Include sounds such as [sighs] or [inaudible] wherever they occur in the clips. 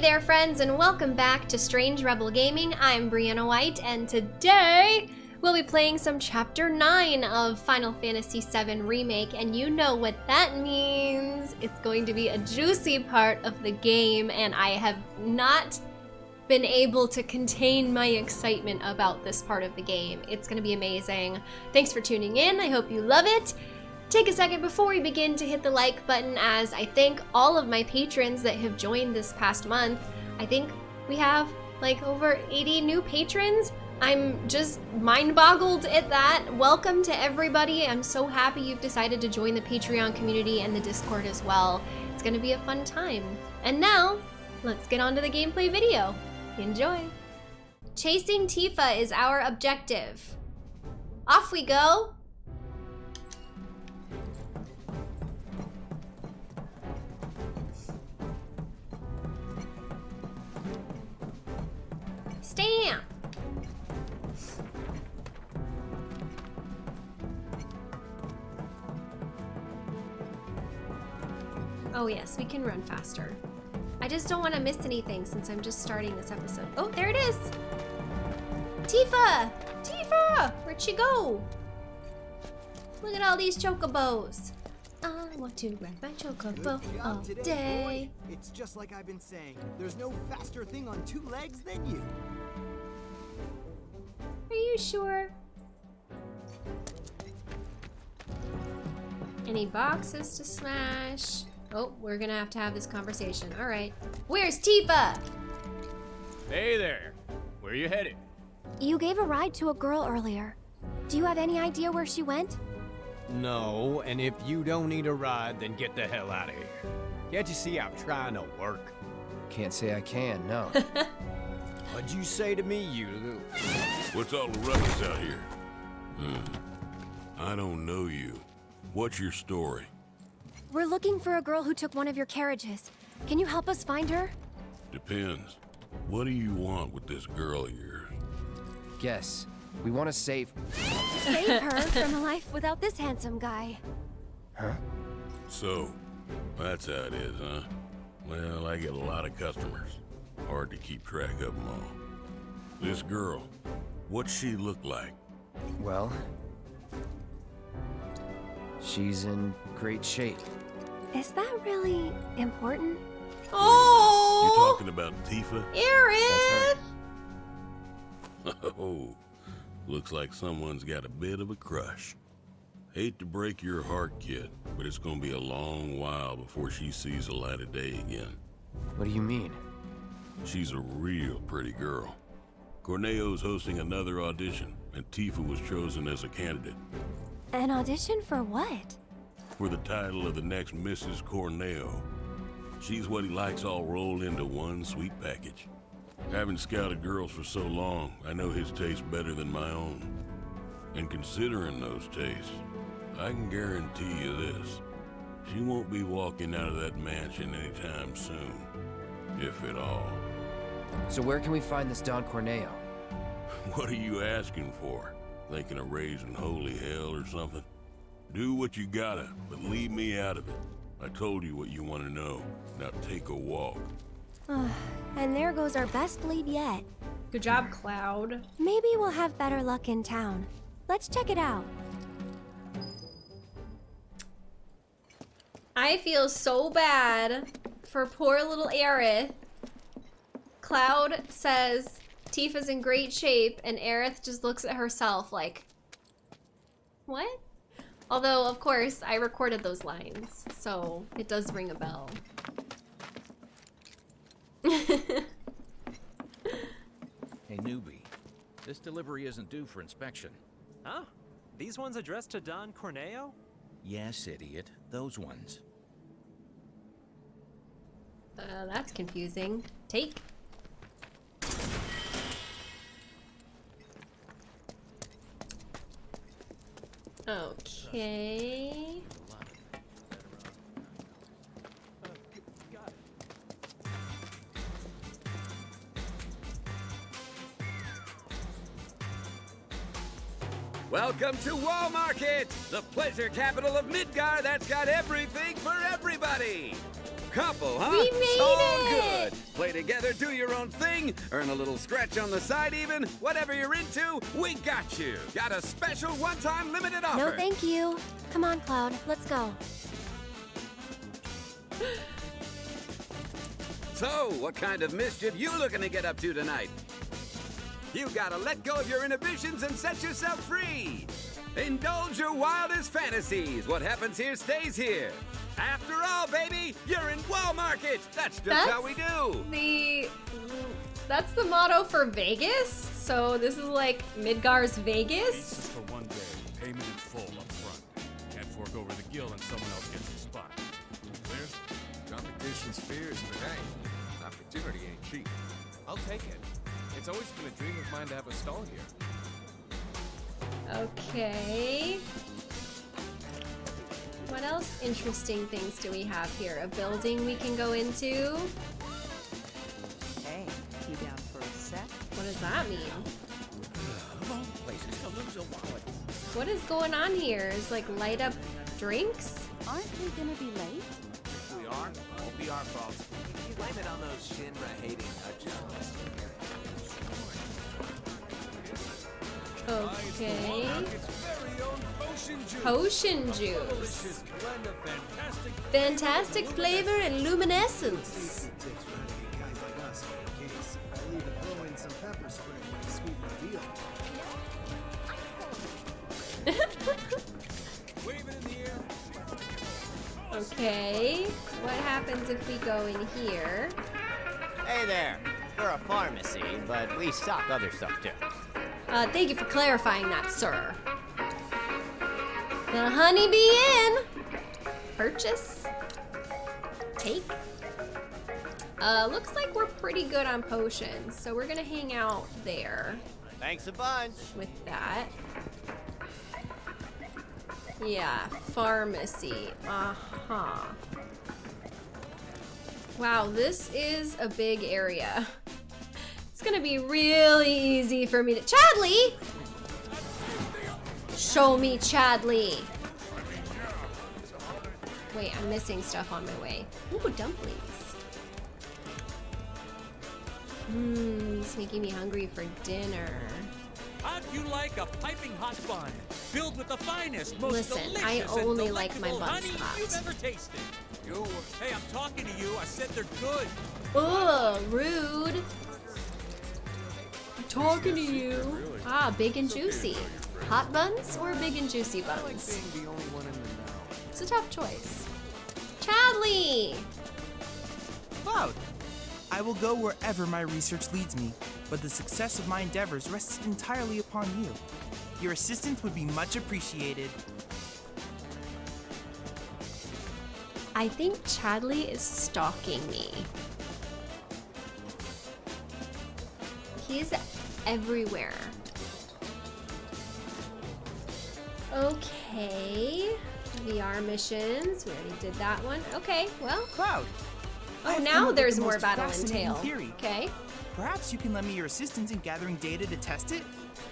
there, friends, and welcome back to Strange Rebel Gaming. I'm Brianna White, and today we'll be playing some Chapter 9 of Final Fantasy VII Remake, and you know what that means. It's going to be a juicy part of the game, and I have not been able to contain my excitement about this part of the game. It's going to be amazing. Thanks for tuning in. I hope you love it. Take a second before we begin to hit the like button as I thank all of my patrons that have joined this past month. I think we have like over 80 new patrons. I'm just mind boggled at that. Welcome to everybody. I'm so happy you've decided to join the Patreon community and the Discord as well. It's gonna be a fun time. And now, let's get on to the gameplay video. Enjoy. Chasing Tifa is our objective. Off we go. Stamp! Oh yes, we can run faster. I just don't want to miss anything since I'm just starting this episode. Oh, there it is! Tifa! Tifa! Where'd she go? Look at all these chocobos. I want to ride my chocobo all day. Boy. It's just like I've been saying. There's no faster thing on two legs than you. Are you sure? Any boxes to smash? Oh, we're gonna have to have this conversation. All right. Where's Tifa? Hey there. Where are you headed? You gave a ride to a girl earlier. Do you have any idea where she went? No, and if you don't need a ride, then get the hell out of here. Can't you see I'm trying to work? Can't say I can, no. [laughs] What'd you say to me, you little... What's all the ruckus out here? Hmm. I don't know you. What's your story? We're looking for a girl who took one of your carriages. Can you help us find her? Depends. What do you want with this girl of yours? Guess. We want to save... Save [laughs] her from a life without this handsome guy. Huh? So, that's how it is, huh? Well, I get a lot of customers. Hard to keep track of them all. This girl, what's she look like? Well... She's in great shape. Is that really important? Oh! You Oh, talking about Tifa? Aerith! [laughs] Oh, looks like someone's got a bit of a crush. Hate to break your heart, kid, but it's gonna be a long while before she sees the light of day again. What do you mean? She's a real pretty girl. Corneo's hosting another audition, and Tifa was chosen as a candidate An audition for what? for the title of the next Mrs. Corneo. She's what he likes all rolled into one sweet package. Having scouted girls for so long, I know his taste better than my own. And considering those tastes, I can guarantee you this. She won't be walking out of that mansion anytime soon. If at all. So where can we find this Don Corneo? [laughs] What are you asking for? Thinking of raising holy hell or something? Do what you gotta, but leave me out of it. I told you what you want to know. Now take a walk. And there goes our best lead yet. Good job, Cloud. Maybe we'll have better luck in town. Let's check it out. I feel so bad for poor little Aerith. Cloud says Tifa's in great shape, and Aerith just looks at herself like, what? Although, of course, I recorded those lines, so it does ring a bell. Hey, newbie. This delivery isn't due for inspection. Huh? These ones addressed to Don Corneo? Yes, idiot. Those ones. Uh, that's confusing. Take. Okay. Welcome to Wall Market, the pleasure capital of Midgar that's got everything for everybody. couple, huh? We made so it! good. Play together, do your own thing, earn a little scratch on the side even. Whatever you're into, we got you. Got a special one-time limited offer. No, thank you. Come on, Cloud. Let's go. So, what kind of mischief you looking to get up to tonight? You gotta let go of your inhibitions and set yourself free. Indulge your wildest fantasies. What happens here stays here. After all, baby, you're in Wall Market. That's just That's how we do. The that's the motto for Vegas. So this is like Midgar's Vegas. Just for one day, payment in full up front. Can't fork over the gill and someone else gets the spot. Clear? Competition's fierce, but hey, opportunity ain't cheap. I'll take it. It's always been a dream of mine to have a stall here. Okay. What else interesting things do we have here? A building we can go into? Hey, you down for a set? What does that mean? Places to lose a wallet. What is going on here? Is like light up drinks? Aren't we gonna be late? If We are. it won't be our fault. You blame it on those Shinra hating nutjobs. Okay. potion juice. Potion juice. blend of fantastic Fantastic flavor and luminescence. It takes for any guys like us off the case. I'll even throw in some pepper spray to sweeten the deal. [laughs] wave it in the air. Okay. What happens if we go in here? Hey there. We're a pharmacy, but we stock other stuff too. Uh, thank you for clarifying that, sir. The honeybee in. Purchase. Take. Uh, looks like we're pretty good on potions, so we're gonna hang out there Thanks a bunch. with that. Yeah, pharmacy. Uh-huh. Wow, this is a big area. It's gonna be really easy for me to- Chadley! Show me Chadley! Wait, I'm missing stuff on my way. Ooh, dumplings. Mmm, it's making me hungry for dinner. How'd you like a piping hot bun filled with the finest, most Listen, delicious I and only like my buns honey hot. you've ever tasted? You, hey, I'm talking to you. I said they're good. Ugh, rude. I'm talking to you. Ah, big and juicy. Hot buns or big and juicy buns? Being the only one in the know. It's a tough choice. Chadley! Cloud! I will go wherever my research leads me, but the success of my endeavors rests entirely upon you. Your assistance would be much appreciated. I think Chadley is stalking me. He's everywhere. Okay. VR missions. We already did that one. Okay, well. Cloud! Oh, now there's the more battle fascinating entail. Theory. Okay. Perhaps you can lend me your assistance in gathering data to test it?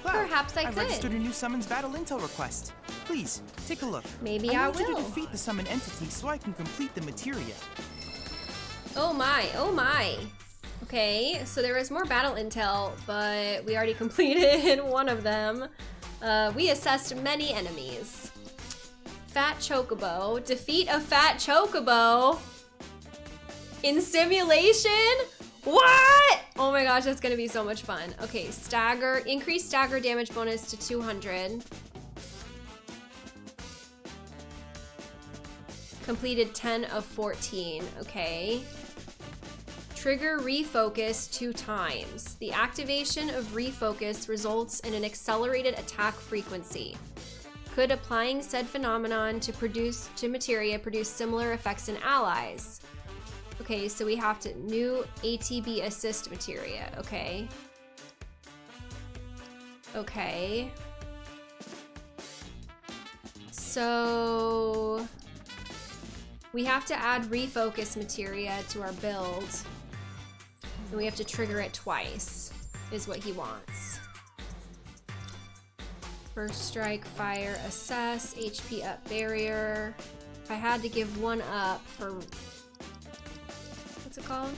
Cloud, Perhaps I I've could. registered a new summons battle intel request. Please, take a look. Maybe I I need you to defeat the summon entity so I can complete the materia. Oh my, oh my. Okay, so there was more battle intel, but we already [laughs] completed one of them. Uh, we assessed many enemies. Fat Chocobo. Defeat a Fat Chocobo. In simulation? What? Oh my gosh, that's gonna be so much fun. Okay, stagger, increase stagger damage bonus to 200. Completed 10 of 14, okay. Trigger refocus two times. The activation of refocus results in an accelerated attack frequency. Could applying said phenomenon to produce to materia produce similar effects in allies? Okay, so we have to new ATB assist materia, okay. Okay. So we have to add refocus materia to our build. And we have to trigger it twice, is what he wants. First strike, fire, assess, HP up barrier. If I had to give one up for What's it called?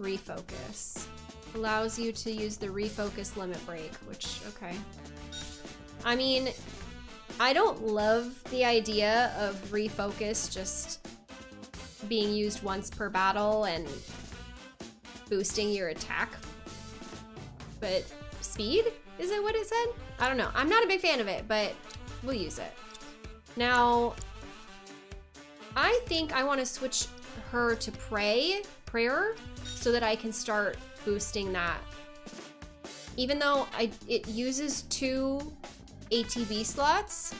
Refocus. Allows you to use the refocus limit break, which, okay. I mean, I don't love the idea of refocus just being used once per battle and boosting your attack. But speed? Is it what it said? I don't know. I'm not a big fan of it, but we'll use it. Now, I think I want to switch her to pray, prayer, so that I can start boosting that. Even though I it uses two ATB slots,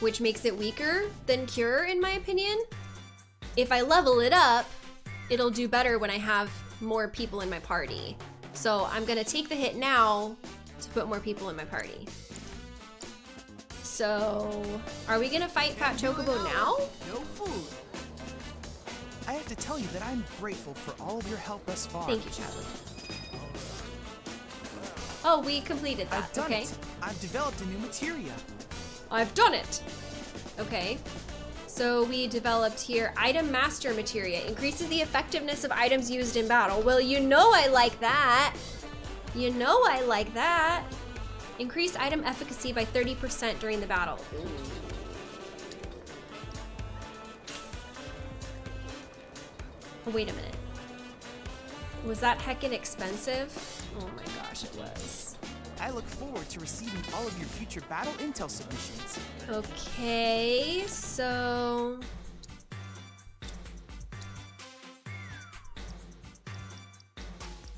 which makes it weaker than cure in my opinion. If I level it up, it'll do better when I have more people in my party. So I'm gonna take the hit now to put more people in my party. So, are we gonna fight Fat Chocobo now? No food. I have to tell you that I'm grateful for all of your help thus far. Thank you, Charlie. Oh, we completed that. I've done okay. it. I've developed a new materia. I've done it. Okay. So we developed here item master materia increases the effectiveness of items used in battle. Well, you know I like that. You know I like that. Increase item efficacy by 30% during the battle. Oh, wait a minute. Was that heckin' expensive? Oh my gosh, it was. I look forward to receiving all of your future battle intel submissions. Okay, so...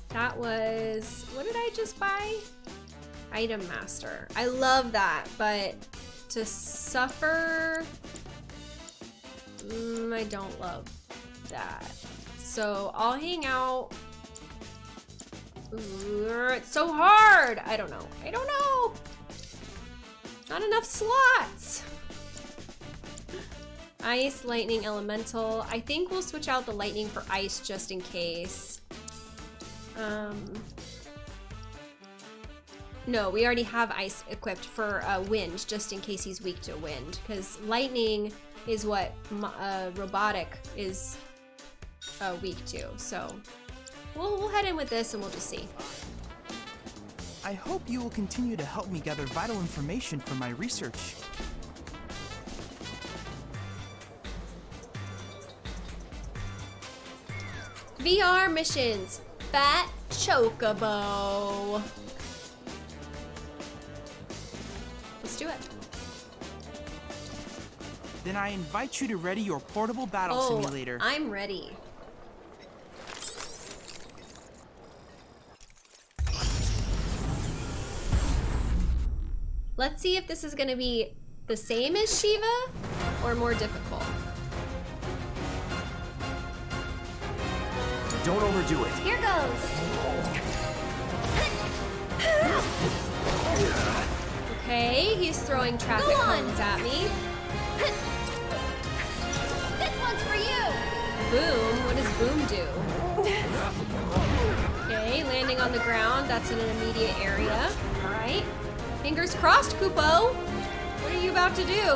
That was... What did I just buy? Item Master. I love that, but to suffer... Mm, I don't love that. So I'll hang out... It's so hard! I don't know. I don't know! Not enough slots! Ice, lightning, elemental. I think we'll switch out the lightning for ice just in case. Um, no, we already have ice equipped for uh, wind, just in case he's weak to wind. Because lightning is what uh, robotic is uh, weak to. So we'll, we'll head in with this and we'll just see. I hope you will continue to help me gather vital information for my research. VR missions. Fat Chocobo. Let's do it. Then I invite you to ready your portable battle oh, simulator. I'm ready. Let's see if this is gonna be the same as Shiva or more difficult. Don't overdo it. Here goes. Okay, he's throwing traffic Go on. cones at me. This one's for you. Boom, what does boom do? Okay, landing on the ground, that's in an immediate area. All right. Fingers crossed, Kupo. What are you about to do?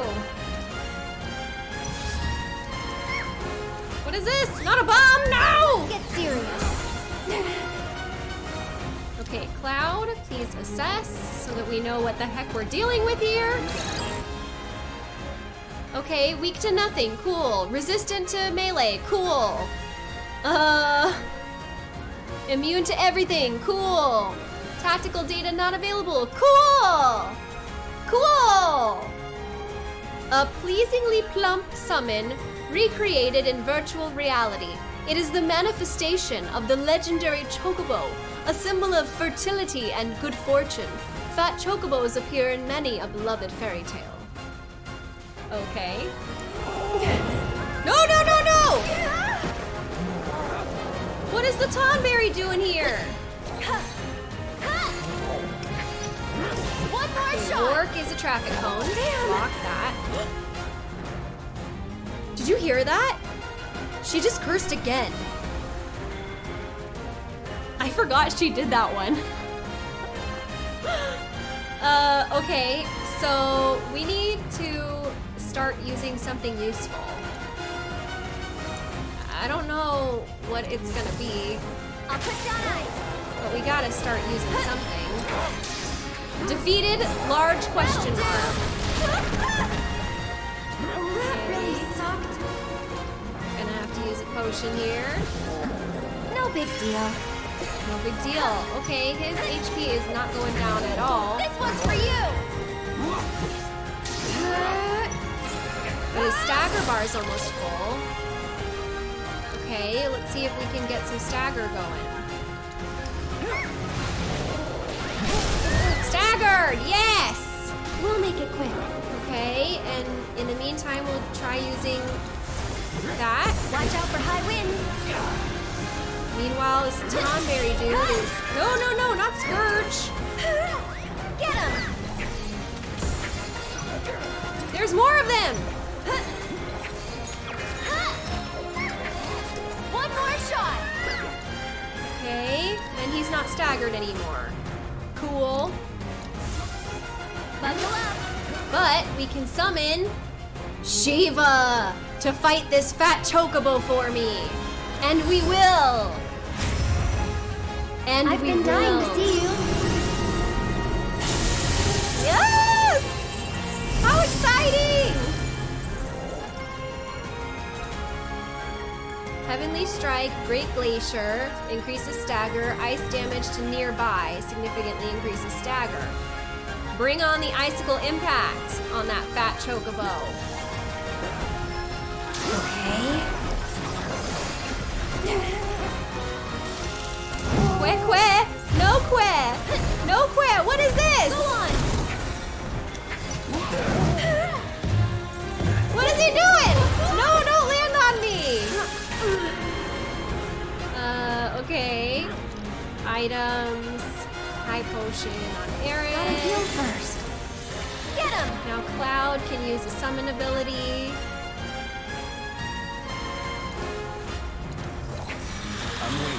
What is this? Not a bomb, no! Get serious. Okay, Cloud, please assess so that we know what the heck we're dealing with here. Okay, weak to nothing, cool. Resistant to melee, cool. Uh, immune to everything, cool. Tactical data not available, cool. Cool. A pleasingly plump summon recreated in virtual reality. It is the manifestation of the legendary Chocobo, a symbol of fertility and good fortune. Fat Chocobos appear in many a beloved fairy tale. Okay. No, no, no, no! What is the Tonberry doing here? One more shot. Orc is a traffic cone. Block that. Did you hear that? She just cursed again. I forgot she did that one. [gasps] uh, okay, so we need to start using something useful. I don't know what it's gonna be. I'll put down ice. But we gotta start using something. [laughs] Defeated, large question mark. That really sucked. Gonna have to use a potion here. No big deal. No big deal. Okay, his HP is not going down at all. This one's for you. But his stagger bar is almost full. Okay, let's see if we can get some stagger going. Staggered! Yes! We'll make it quick. Okay, and in the meantime, we'll try using that. Watch out for high winds. Meanwhile, this Tonberry dude is... No, no, no, not Scourge! Get him. There's more of them! One more shot. Okay, and he's not staggered anymore. Cool. Buckle up. But we can summon Shiva to fight this fat chocobo for me. And we will. And I've we been dying will. to see you. Yes! How exciting! Heavenly Strike, Great Glacier, increases stagger. Ice damage to nearby, significantly increases stagger. Bring on the Icicle Impact on that fat chocobo. Que que? No que! No que! What is this? Go on. What is he doing? No, don't land on me! Uh, okay. Items. High potion on Gotta heal first. Get him. Now Cloud can use a summon ability.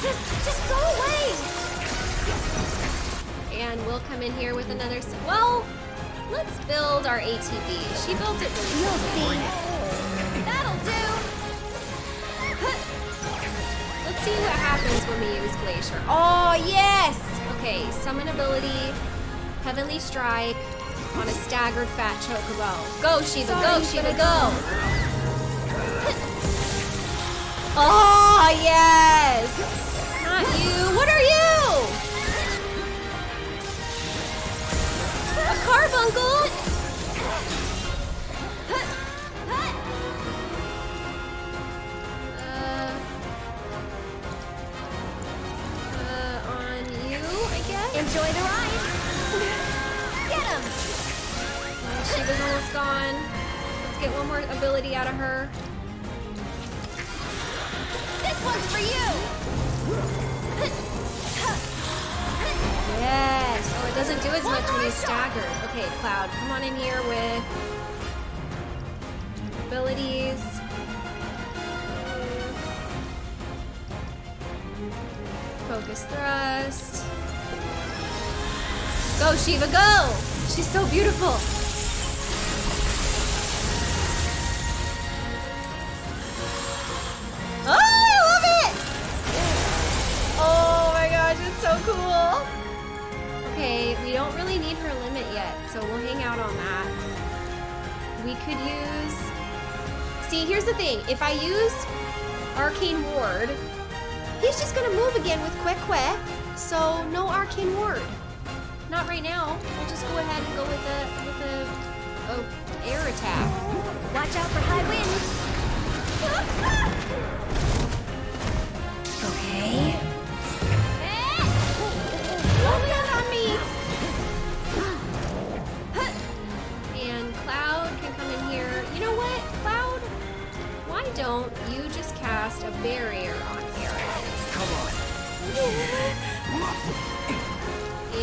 Just, just go away. And we'll come in here with another. Well, let's build our ATB. She built it really You'll see. See what happens when we use Glacier. Oh, yes! Okay, summon ability, Heavenly Strike on a staggered fat chocobo. Go, Shiva, go, Sorry, Shiva, go! [laughs] Oh, yes! Not you. What are you? A carbuncle? Enjoy the ride. [laughs] Get him. She was almost gone. Let's get one more ability out of her. This one's for you. Yes. Oh, it doesn't do as much when he's staggered. Okay, Cloud, come on in here with abilities. Focus thrust. Go, Shiva, go! She's so beautiful. Oh, I love it! Oh my gosh, it's so cool. Okay, we don't really need her limit yet, so we'll hang out on that. We could use... See, here's the thing. If I use Arcane Ward, he's just gonna move again with Quick Quick, so no Arcane Ward. Not right now. We'll just go ahead and go with a, with a, a oh, air attack. Watch out for high winds. Okay. Eh! Don't land on me! And Cloud can come in here. You know what, Cloud? Why don't you just cast a barrier on Aaron? Come on. [laughs]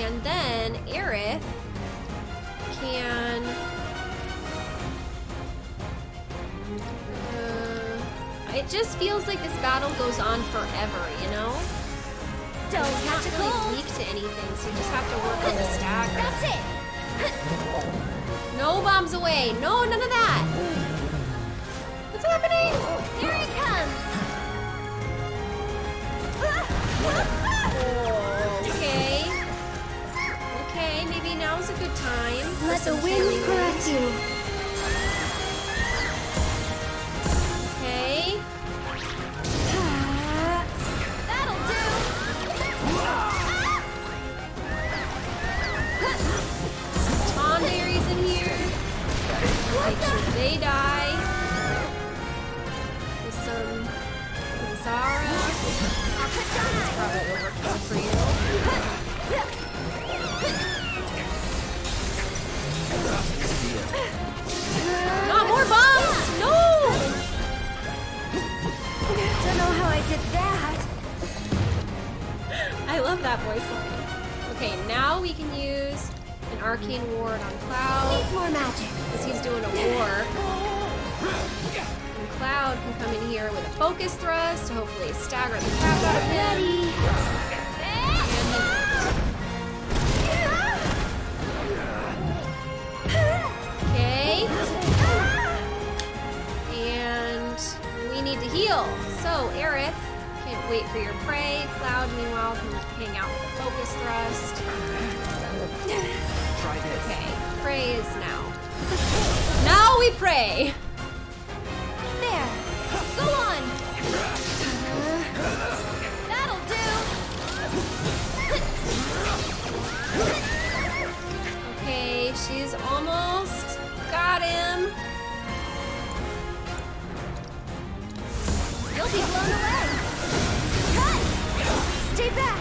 And then Aerith can. Uh, it just feels like this battle goes on forever, you know? Don't You're not really cold. weak to anything, so you just have to work on the stagger. That's it. No bombs away. No, none of that. coming! Here he comes! Now's a good time. Let the wind caress you. Okay. That'll do! Tonberry's in here. Make sure they die. With some Zara. Probably overkill for you. Did that. I love that voice line. Okay, now we can use an arcane ward on Cloud. Needs more magic. Because he's doing a war. And Cloud can come in here with a focus thrust to hopefully stagger the crap out of him. Okay. And we need to heal. So, Aerith, can't wait for your pray. Cloud, meanwhile, can hang out with a focus thrust. Try this. Okay, pray is now. [laughs] Now we pray! There. Go on. That'll do! Okay, she's almost got him. Be blown away. Cut. Stay back.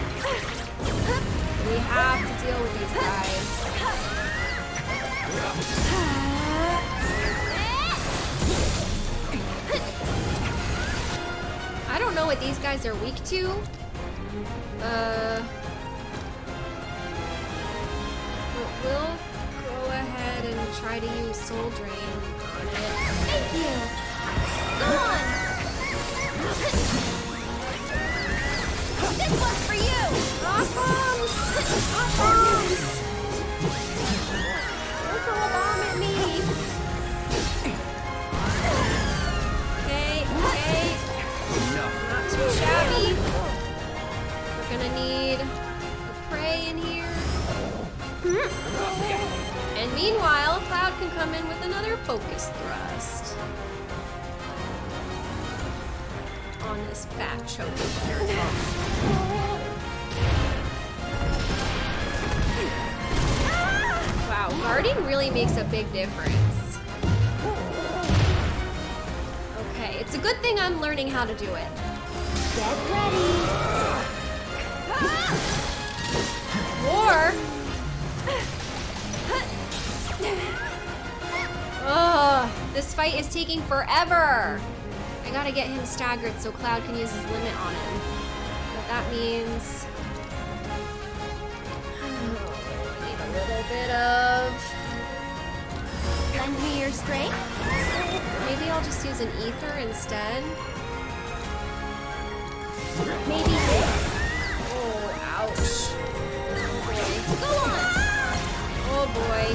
We have to deal with these guys. I don't know what these guys are weak to. Uh, but we'll go ahead and try to use Soul Drain on it. Thank you. Go on. This one's for you. Bombs! Bombs! Don't throw a bomb at me! Okay, okay. Not too shabby. We're gonna need pray in here. And meanwhile, Cloud can come in with another focus thrust. On this fat choker. Wow, guarding really makes a big difference. Okay, it's a good thing I'm learning how to do it. Get ready. Or... Ugh, this fight is taking forever. I gotta get him staggered so Cloud can use his limit on him. But that means... I [sighs] need a little bit of... Lend me your strength. Maybe I'll just use an ether instead. Maybe this. Oh, ouch. Go on. Oh boy.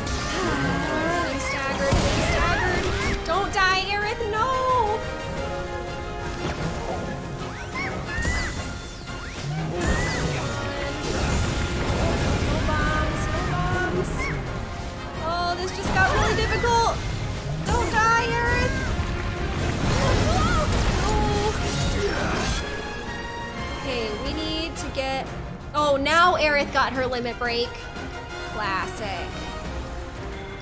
Getting [sighs] staggered, staggered. Don't die, Aerith, this just got really difficult. Don't die, Aerith. Okay, we need to get... Oh, now Aerith got her limit break. Classic.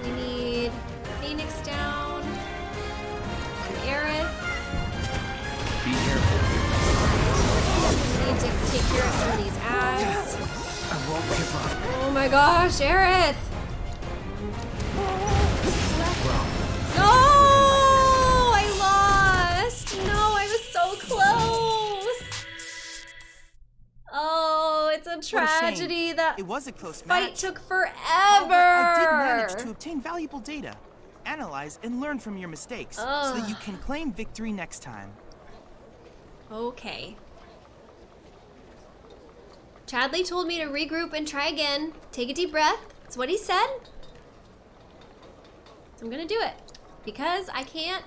We need Phoenix down. And Aerith. Be careful. We need to take care of some of these ads. I won't give up. Oh my gosh, Aerith! Tragedy that It was a close fight match. took oh, forever! However, I did manage to obtain valuable data. Analyze and learn from your mistakes so that you can claim victory next time. Okay. Chadley told me to regroup and try again. Take a deep breath. That's what he said. So I'm gonna do it. Because I can't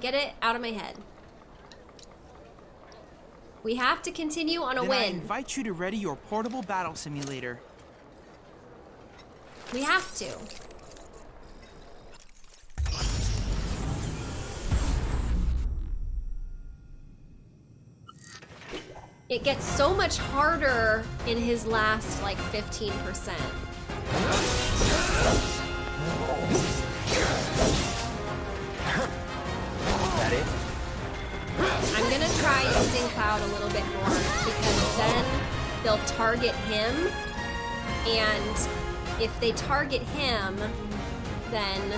Get it out of my head. We have to continue on a then I win. invite you to ready your portable battle simulator. We have to. It gets so much harder in his last like 15%. That it? I'm gonna try using Cloud a little bit more because then they'll target him and if they target him, then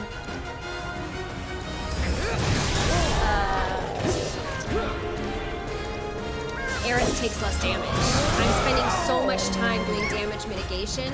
uh, Aerith takes less damage. I'm spending so much time doing damage mitigation.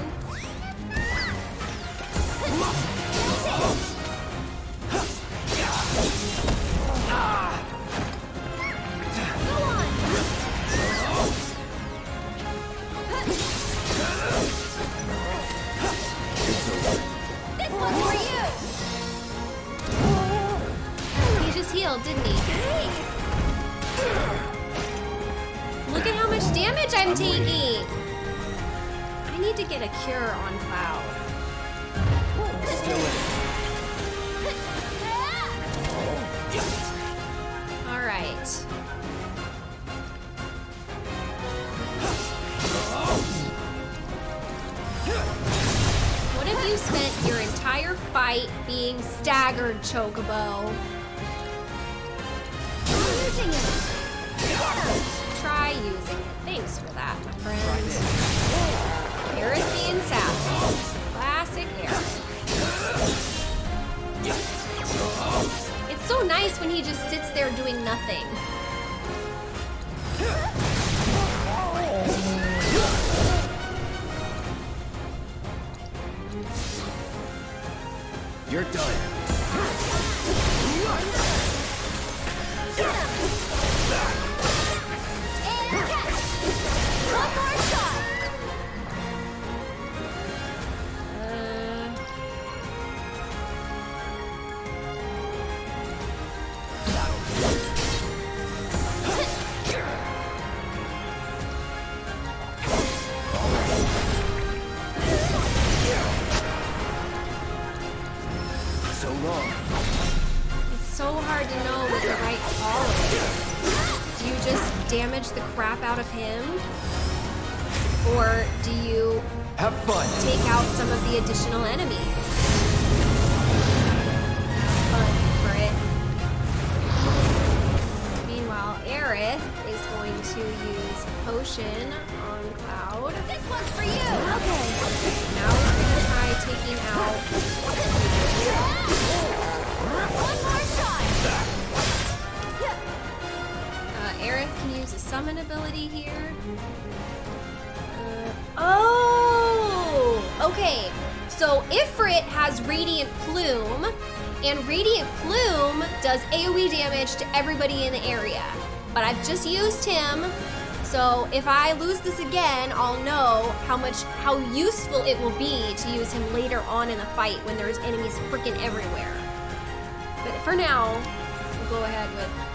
Chocobo? Of him? Or do you Have fun. take out some of the additional enemies? Fun for it. Meanwhile, Aerith is going to use potion on Cloud. This one's for you! Ability here. Uh, oh! Okay, so Ifrit has Radiant Plume, and Radiant Plume does AoE damage to everybody in the area. But I've just used him, so if I lose this again, I'll know how much, how useful it will be to use him later on in the fight when there's enemies freaking everywhere. But for now, we'll go ahead with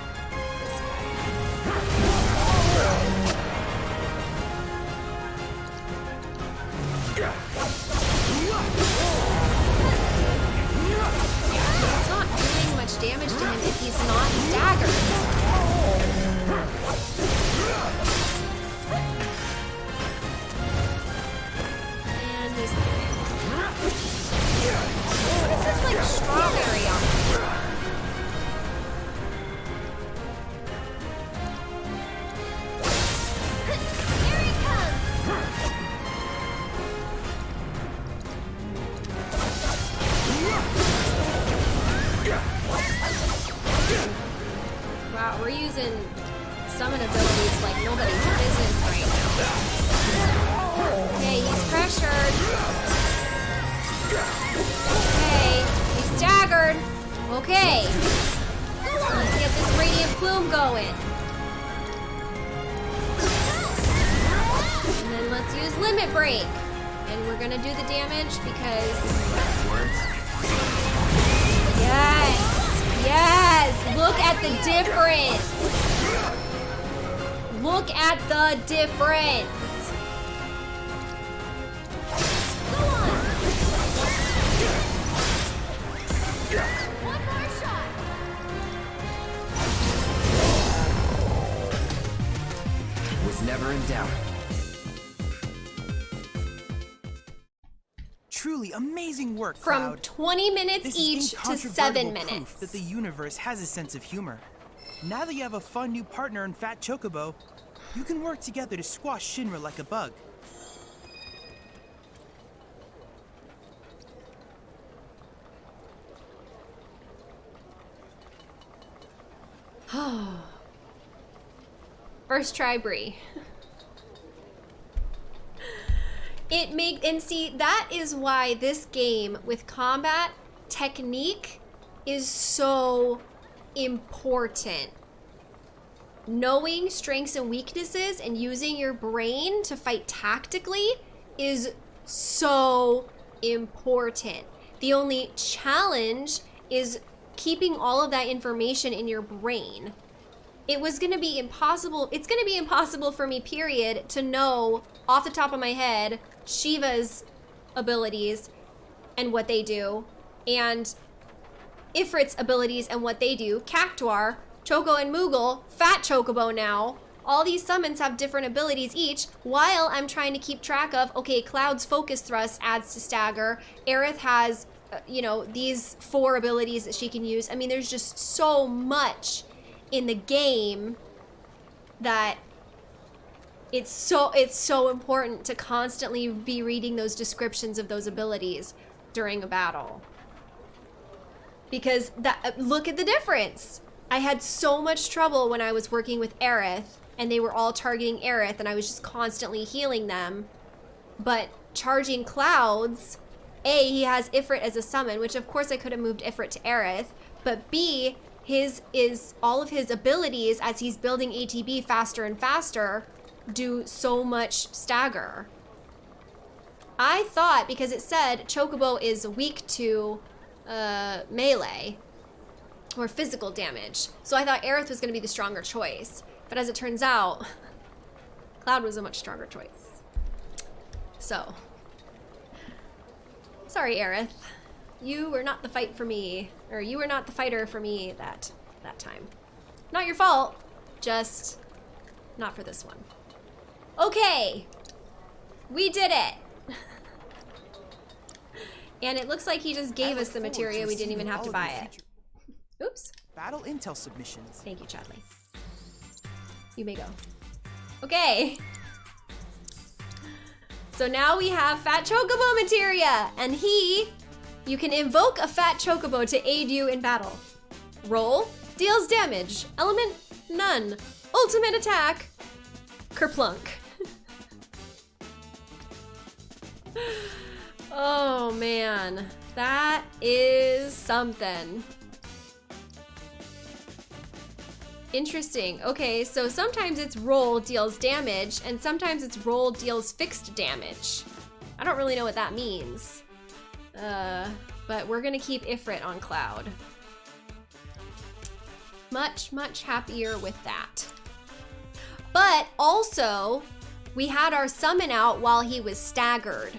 From 20 minutes This each to incontrovertible 7 proof minutes. that the universe has a sense of humor. Now that you have a fun new partner in Fat Chocobo, you can work together to squash Shinra like a bug. [sighs] First try, Bree. [laughs] It make and see that is why this game with combat technique is so important. Knowing strengths and weaknesses and using your brain to fight tactically is so important. The only challenge is keeping all of that information in your brain it was gonna be impossible. It's gonna be impossible for me, period, to know off the top of my head Shiva's abilities and what they do, and Ifrit's abilities and what they do. Cactuar, Choco and Moogle, Fat Chocobo now. All these summons have different abilities each, while I'm trying to keep track of, okay, Cloud's Focus Thrust adds to Stagger. Aerith has, uh, you know, these four abilities that she can use. I mean, there's just so much in the game that it's so it's so important to constantly be reading those descriptions of those abilities during a battle. Because that uh, look at the difference. I had so much trouble when i was working with Aerith and they were all targeting Aerith and i was just constantly healing them. But charging clouds a he has ifrit as a summon which of course i could have moved ifrit to Aerith but b his is all of his abilities as he's building ATB faster and faster do so much stagger. I thought because it said Chocobo is weak to uh, melee or physical damage, so I thought Aerith was going to be the stronger choice. But as it turns out, [laughs] Cloud was a much stronger choice. So, sorry, Aerith you were not the fight for me, or you were not the fighter for me that that time. Not your fault, just not for this one. Okay, we did it. and it looks like he just gave us the materia. We didn't even have to buy it. Oops. Battle intel submissions. Thank you, Chadley. You may go. Okay. So now we have Fat Chocobo materia, and he you can invoke a fat chocobo to aid you in battle. Roll, deals damage. Element, none. Ultimate attack, kerplunk. [laughs] oh man, that is something. Interesting. Okay, so sometimes it's roll deals damage, and sometimes it's roll deals fixed damage. I don't really know what that means. Uh, but we're gonna keep Ifrit on Cloud. Much, much happier with that. But also, we had our summon out while he was staggered,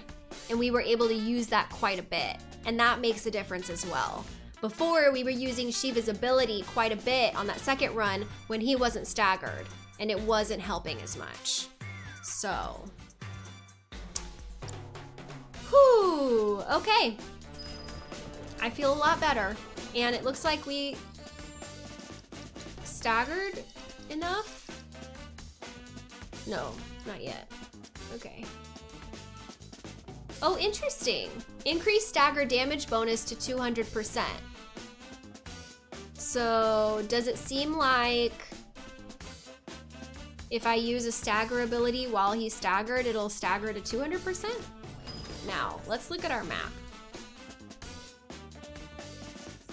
and we were able to use that quite a bit, and that makes a difference as well. Before, we were using Shiva's ability quite a bit on that second run when he wasn't staggered, and it wasn't helping as much. So, Whew, okay. I feel a lot better. And it looks like we staggered enough? No, not yet. Okay. Oh, interesting. Increase stagger damage bonus to 200%. So, does it seem like if I use a stagger ability while he's staggered, it'll stagger to 200%? Now, let's look at our map.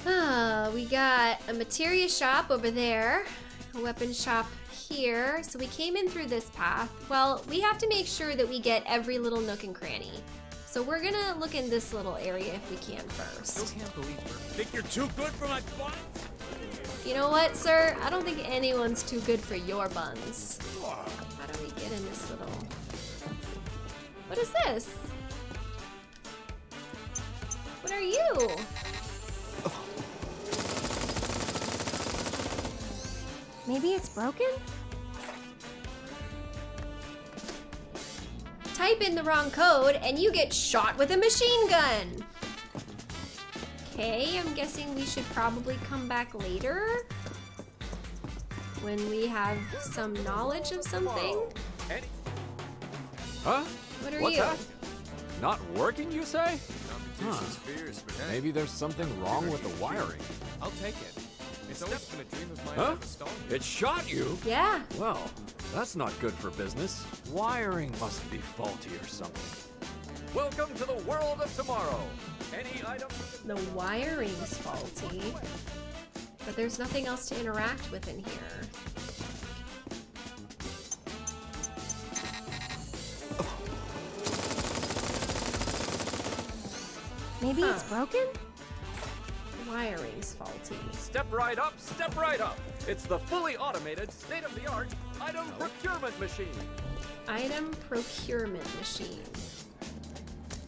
Ah, we got a materia shop over there, a weapon shop here. So we came in through this path. Well, we have to make sure that we get every little nook and cranny. So we're gonna look in this little area if we can first. Still can't believe her. Think you're too good for my butt? You know what, sir? I don't think anyone's too good for your buns. How do we get in this little... What is this? What are you? Maybe it's broken? Type in the wrong code and you get shot with a machine gun. Okay, I'm guessing we should probably come back later. When we have some knowledge of something. Huh? What are What's you? that? Not working, you say? Competition's fierce, Maybe there's something wrong with the wiring. I'll take it. It's always been a dream of mine Huh? to have a stall here. It shot you? Yeah. Well, that's not good for business. Wiring must be faulty or something. Welcome to the world of tomorrow. Any item. The wiring's faulty. But there's nothing else to interact with in here. Maybe it's broken? The wiring's faulty. Step right up, step right up. It's the fully automated, state-of-the-art item procurement machine. Item procurement machine.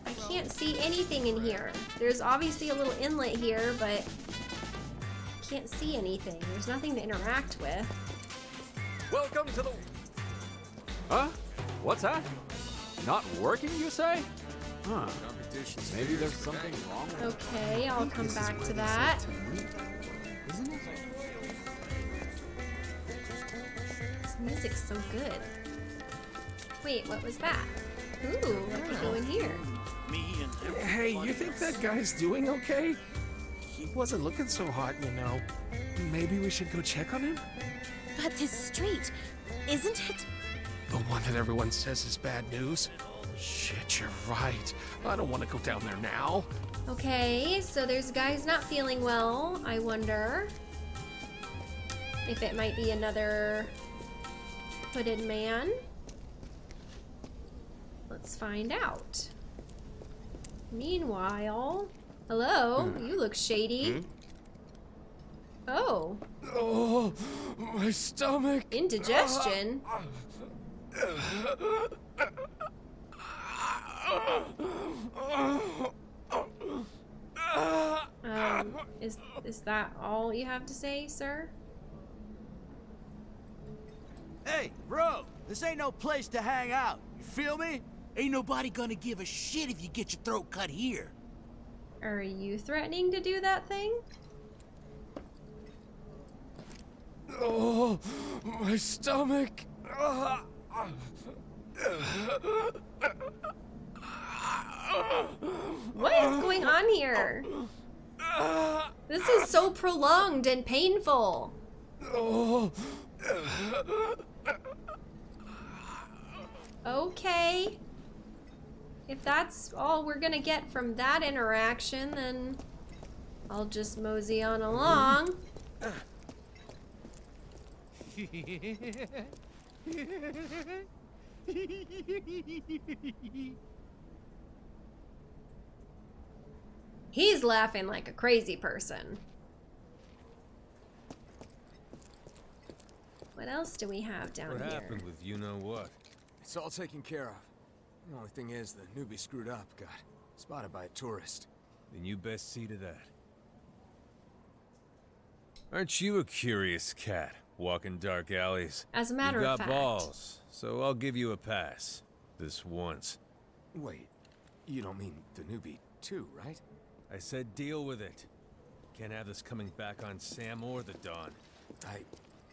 I can't see anything in here. There's obviously a little inlet here, but I can't see anything. There's nothing to interact with. Welcome to the. Huh? What's that? Not working, you say? Huh. Maybe there's something wrong with Okay, I'll come back to that. Isn't it? This music's so good. Wait, what was that? Ooh, what could go in here? Hey, you think that guy's doing okay? He wasn't looking so hot, you know. Maybe we should go check on him? But this street, isn't it? The one that everyone says is bad news? Shit, you're right. I don't want to go down there now. Okay, so there's a guy who's not feeling well. I wonder if it might be another hooded man. Let's find out. Meanwhile, hello, you look shady. Oh, Oh, my stomach. indigestion. [laughs] Um, is is that all you have to say, sir? Hey, bro, this ain't no place to hang out. You feel me? Ain't nobody gonna give a shit if you get your throat cut here. Are you threatening to do that thing? Oh, my stomach. What is going on here? This is so prolonged and painful. Oh. Okay. If that's all we're gonna get from that interaction, then I'll just mosey on along. He's laughing like a crazy person. What else do we have down What here? What happened with you know what? It's all taken care of. The only thing is, the newbie screwed up. Got spotted by a tourist. Then you best see to that. Aren't you a curious cat, walking dark alleys? As a matter of fact... you of got balls, so I'll give you a pass. This once. Wait, you don't mean the newbie too, right? I said deal with it. Can't have this coming back on Sam or the Dawn. I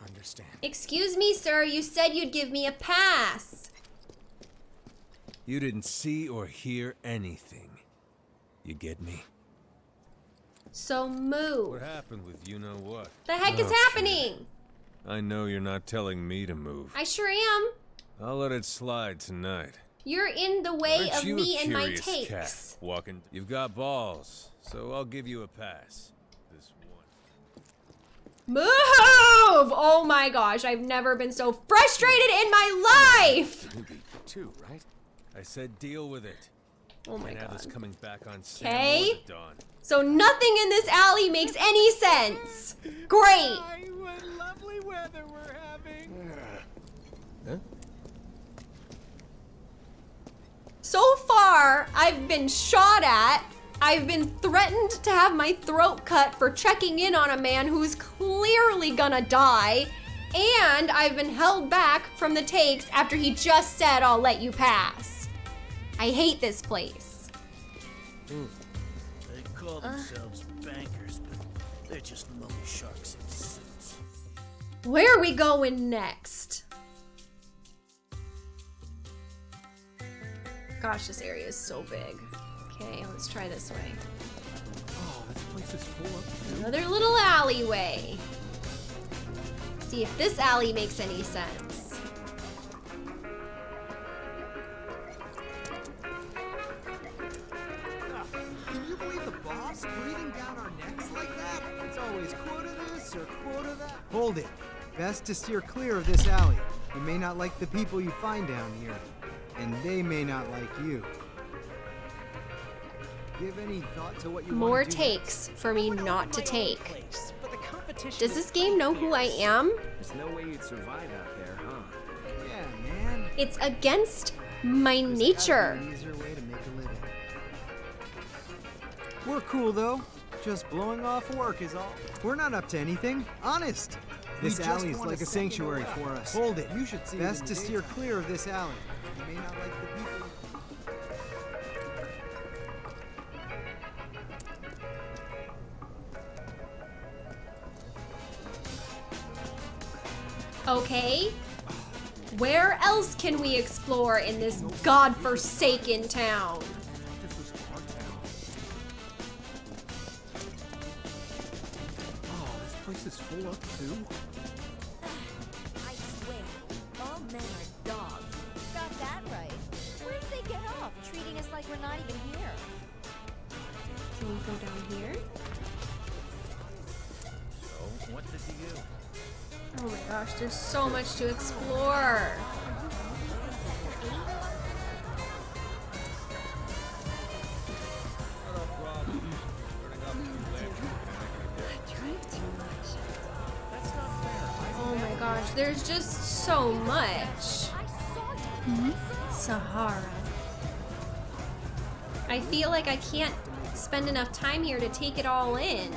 understand. Excuse me, sir, you said you'd give me a pass. You didn't see or hear anything. You get me? So move. What happened with you know what? The heck is Oh, shit. happening? I know you're not telling me to move. I sure am. I'll let it slide tonight. You're in the way Aren't of me and my takes. Cat walking. You've got balls, so I'll give you a pass. This one. Move! Oh my gosh, I've never been so frustrated in my life! Too, right? I said deal with it. Oh my Can't have this god. coming back on Sam Okay. or the Dawn. So nothing in this alley makes any sense. Great. What lovely weather we're having. [sighs] Huh? So far, I've been shot at. I've been threatened to have my throat cut for checking in on a man who's clearly gonna die. And I've been held back from the takes after he just said, I'll let you pass. I hate this place. Hmm. They call uh. themselves bankers, but they're just loan sharks in suits. Where are we going next? Gosh, this area is so big. Okay, let's try this way. Oh, this place is full of Another little alleyway. See if this alley makes any sense. Best to steer clear of this alley. You may not like the people you find down here, and they may not like you. Give any thought to what you More wanna do takes for me not to take. But the competition Does this game know who I am? There's no way you'd survive out there, huh? Yeah, man. It's against my nature. Way to make a living. We're cool though. Just blowing off work is all. We're not up to anything. Honest. This alley is like a sanctuary for us. Hold it. You should see Best to the steer clear of this alley. You may not like the people. Okay. Where else can we explore in this godforsaken town? Place is full of too. I swear, all men are dogs. Got that right. Where did they get off treating us like we're not even here? Can we go down here? So, what did you do? Oh my gosh, there's so much to explore. There's just so much. Hmm? Sahara. I feel like I can't spend enough time here to take it all in.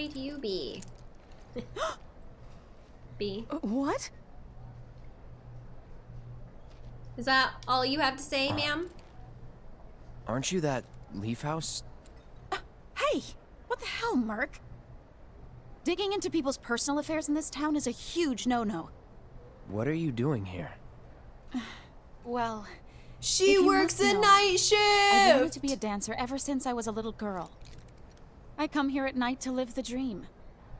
Might you be? [gasps] B. Uh, what? Is that all you have to say, uh, ma'am? Aren't you that Leaf House? Uh, hey! What the hell, Merc? Digging into people's personal affairs in this town is a huge no-no. What are you doing here? [sighs] Well, She if you works must the know, night I've wanted to be a dancer ever since I was a little girl. I come here at night to live the dream.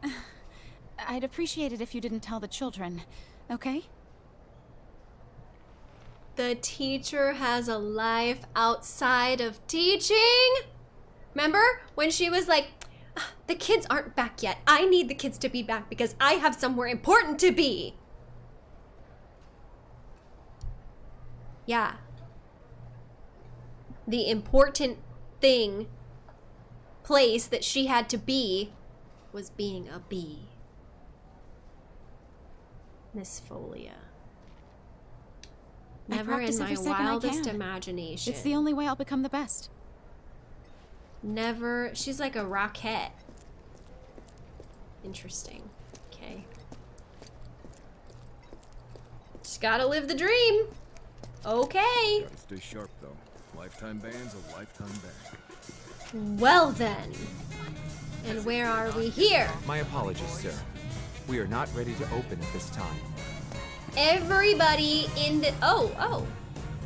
[sighs] I'd appreciate it if you didn't tell the children, okay? The teacher has a life outside of teaching. Remember when she was like, "Ah, the kids aren't back yet. I need the kids to be back because I have somewhere important to be. Yeah. The important thing, place that she had to be was being a bee. Miss Folia. Never in my every second I wildest imagination. It's the only way I'll become the best. Never. She's like a rocket. Interesting. Okay. She's gotta live the dream. Okay. Gotta stay sharp though. Lifetime ban's a lifetime ban. Well then. And where are we here? My apologies, sir. We are not ready to open at this time. Everybody in the. Oh, oh.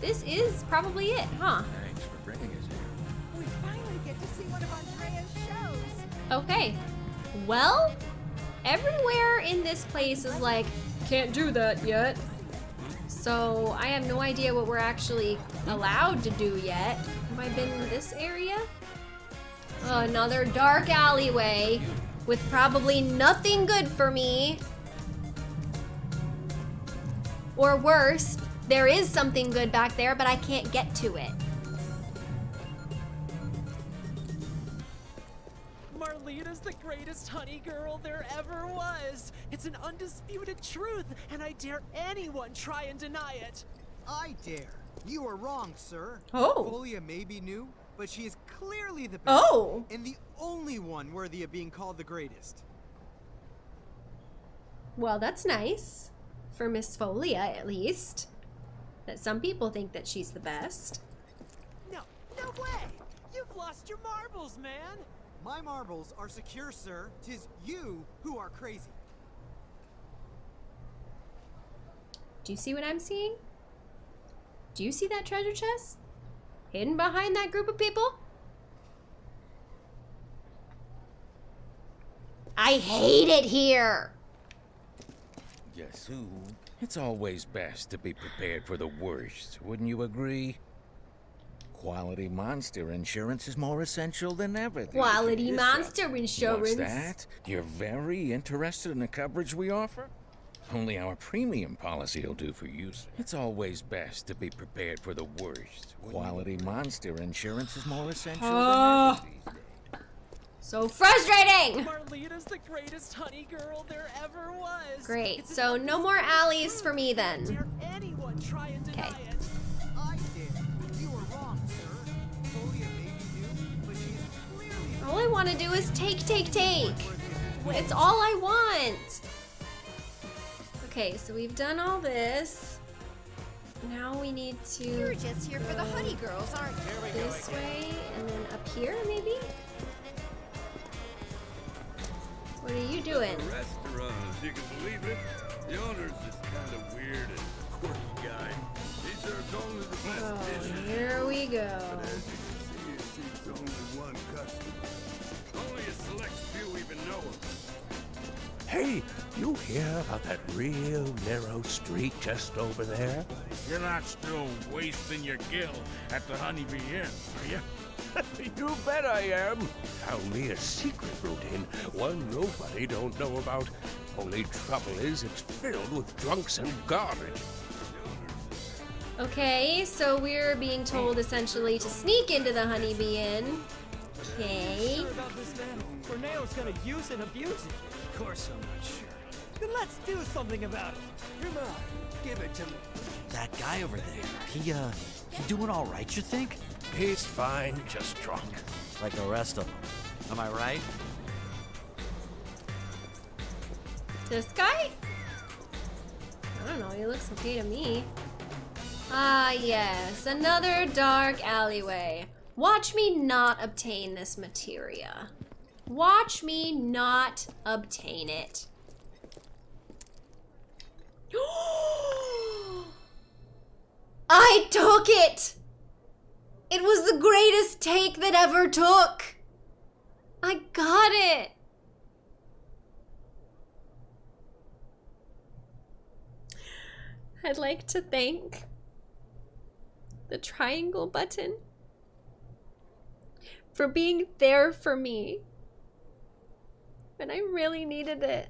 This is probably it, huh? Thanks for bringing us here. We finally get to see one of Andrea's shows. Okay. Well, everywhere in this place is like, can't do that yet. So I have no idea what we're actually allowed to do yet. Have I been in this area? Another dark alleyway with probably nothing good for me. Or worse, there is something good back there, but I can't get to it. Marlita's the greatest honey girl there ever was. It's an undisputed truth, and I dare anyone try and deny it. I dare. You are wrong, sir. Oh. Folia may be new, but she is clearly the best. Oh. And the only one worthy of being called the greatest. Well, that's nice. For Miss Folia, at least. That some people think that she's the best. No, no way! You've lost your marbles, man! My marbles are secure, sir. Tis you who are crazy. Do you see what I'm seeing? Do you see that treasure chest? Hidden behind that group of people? I hate it here! Guess who? It's always best to be prepared for the worst, wouldn't you agree? Quality monster insurance is more essential than ever. Quality monster insurance. What's that? You're very interested in the coverage we offer? Only our premium policy will do for you. sir. It's always best to be prepared for the worst. Quality monster insurance is more essential Ah. than ever. So frustrating! Marlita's the greatest honey girl there ever was. Great, It's so no more alleys for me then. Dare anyone try and deny Okay. it. I dare. You are wrong, sir. Folia may be new, but she is clearly All I want to do is take, take, take. It's all I want. Okay, so we've done all this. Now we need to You're just here for the honey girls, aren't you? this way and then up here maybe? What are you doing? Restaurant, if you can believe it. The owner's just kind of weird and quirky guy. He serves only the best Oh, dishes. here we go. But as you can see, it seems only one customer. Only a select few even know him. Hey, you hear about that real narrow street just over there? You're not still wasting your gill at the Honeybee Inn, are you? [laughs] you bet I am. Found me a secret route in, one nobody don't know about. Only trouble is it's filled with drunks and garbage. Okay, so we're being told essentially to sneak into the honeybee inn. Okay. Sure about this man. Corneo's gonna use and abuse it. Of course I'm not sure. Then let's do something about it. Come on, give it to me. That guy over there, he, uh, he doing all right, you think? He's fine, just drunk. Like the rest of them. Am I right? This guy? I don't know, he looks okay to me. Ah, yes, another dark alleyway. Watch me not obtain this materia. Watch me not obtain it. [gasps] I took it! It was the greatest take that ever took! I got it! I'd like to thank the triangle button for being there for me when I really needed it.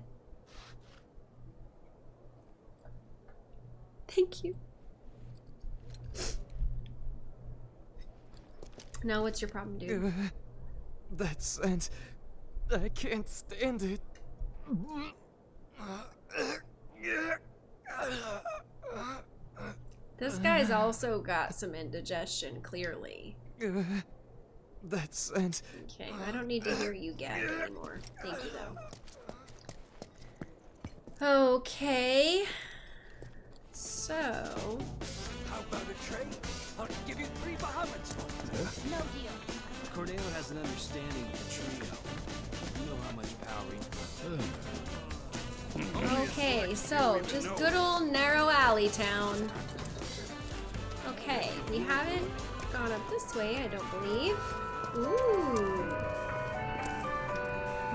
Thank you. Now, what's your problem, dude? Uh, that scent. I can't stand it. This guy's also got some indigestion, clearly. Uh, That scent. Okay, I don't need to hear you gag anymore. Thank you, though. Okay. So. How about a trade? I'll give you three Bahamut. No deal. Corneo has an understanding of the trio. You know how much power he hmm. Okay, so just good old narrow alley town. Okay, we haven't gone up this way, I don't believe. Ooh.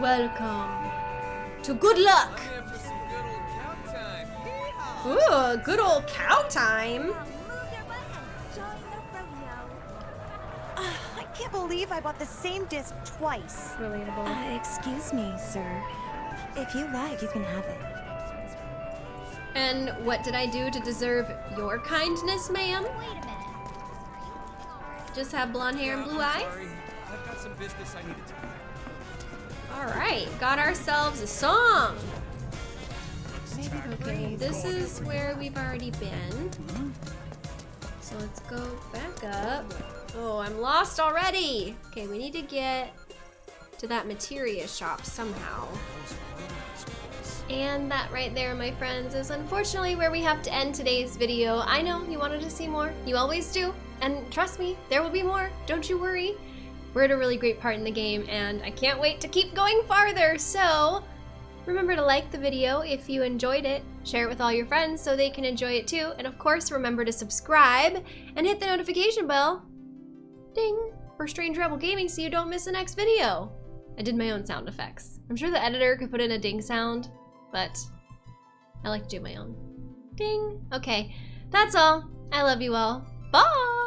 Welcome to good luck. Ooh, good old cow time. I can't believe I bought the same disc twice. Relatable. Uh, excuse me, sir. If you like, you can have it. And what did I do to deserve your kindness, ma'am? Just have blonde hair and blue eyes? Some business I need to you. Alright, got ourselves a song. Okay, this is where we've already been. Mm-hmm. So let's go back up. Oh, I'm lost already. Okay, we need to get to that materia shop somehow. And that right there, my friends, is unfortunately where we have to end today's video. I know you wanted to see more. You always do. And trust me, there will be more. Don't you worry. We're at a really great part in the game, and I can't wait to keep going farther. So remember to like the video if you enjoyed it. Share it with all your friends so they can enjoy it too. And of course, remember to subscribe and hit the notification bell. Ding! For Strange Rebel Gaming so you don't miss the next video. I did my own sound effects. I'm sure the editor could put in a ding sound, but I like to do my own. Ding. Okay, that's all. I love you all. Bye!